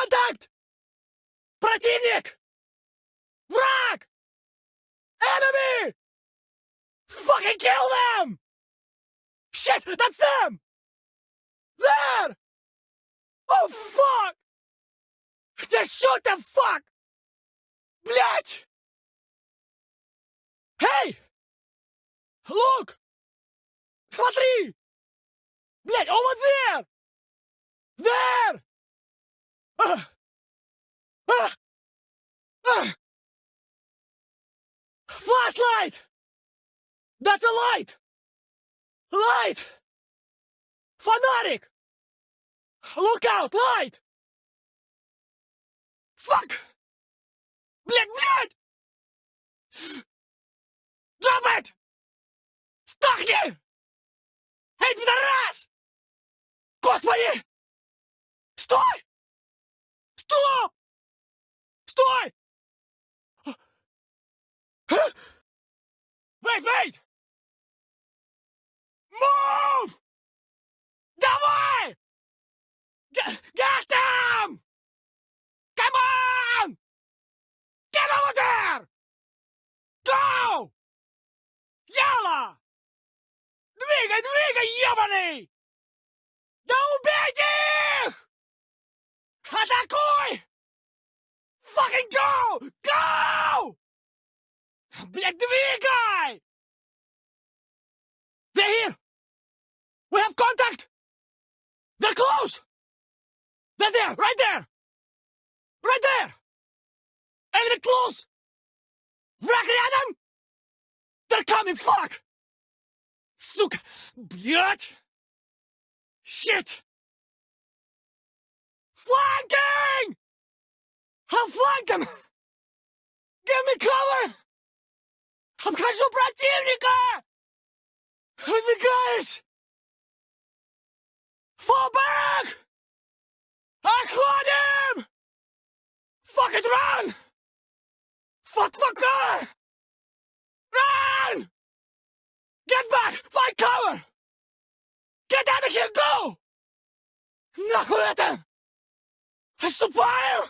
Contact! Противник! Враг! Enemy! Fucking kill them! Shit, that's them! There! Oh fuck! Just shoot them, fuck! Блять! Hey! Look! Смотри! Блять, over there! There! Flashlight! That's a light! Light! Фонарик! Look out, light! Fuck! Блять, блять! Drop it! Сдохни! Эй, пидорас! Господи! Стой! Стоп! Стой! Двигай, двигай, ебаный! Да убейте их! Атакуй! Fucking go! Go! Блядь, двигай! They're here! We have contact! They're close! They're there, right there! Right there! Enemy close! Враг рядом! They're coming, fuck! Сука! Блядь! Shit! Flanking! I'll flank them! Give me cover! Обхожу противника! Выдвигаюсь! Fall back! Отходим! Fuck it, run! Fuck, fuck, run! Get out of here, go! Нахуй это! Отступаем!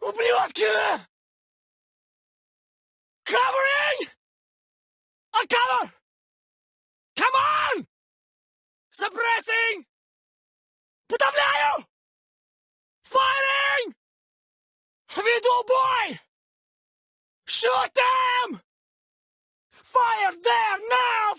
Ублюдки! Covering! Uncover! Come on! Suppressing! Подавляю! Firing! Веду бой! Shoot them! Fire there now!